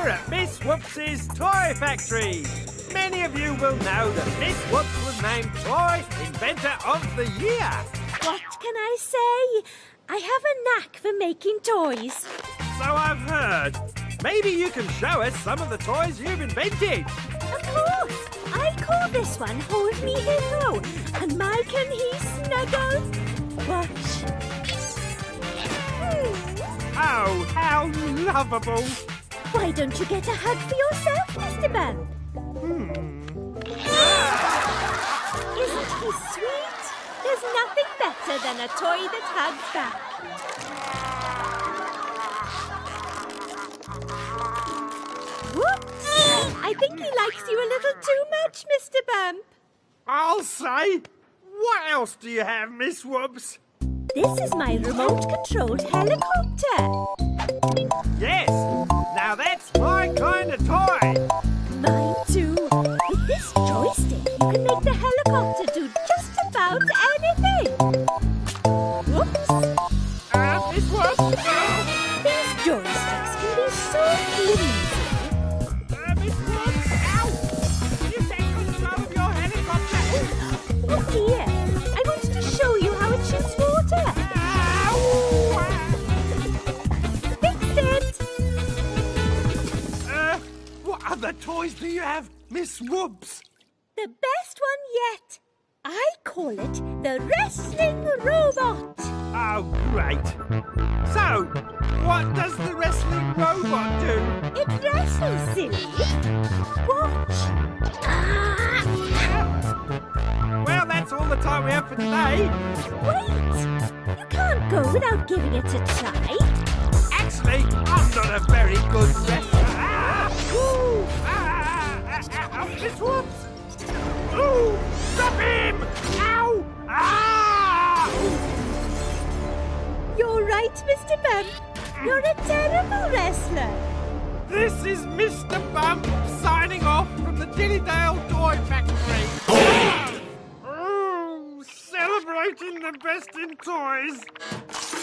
Whoops' Toy Factory. Many of you will know that Miss Whoops was named Toy Inventor of the Year. What can I say? I have a knack for making toys. So I've heard. Maybe you can show us some of the toys you've invented. Of course. I call this one Hold Me Hippo. And my can he snuggle? Watch. Oh, how lovable. Why don't you get a hug for yourself, Mr. Bump? Hmm. Isn't he sweet? There's nothing better than a toy that hugs back. Whoops! I think he likes you a little too much, Mr. Bump. I'll say. What else do you have, Miss Whoops? This is my remote-controlled helicopter. Yes. Now that's my kind of toy. Mine too. With this joystick, you can make the helicopter do just about anything. Whoops! Uh, Miss Whoops. What other toys do you have, Miss Whoops? The best one yet. I call it the wrestling robot. Oh, great. So, what does the wrestling robot do? It wrestles, silly. Watch. Ah! Well, that's all the time we have for today. Wait! You can't go without giving it a try. Actually, I'm not a very good wrestler. Ah! Ooh! Ah! Ah! Ah! Ah! Miss Whoops! Ooh! Stop him! Ow! Ah! You're right, Mr. Bump. You're a terrible wrestler. This is Mr. Bump signing off from the Dillydale Toy Factory. Oh, celebrating the best in toys.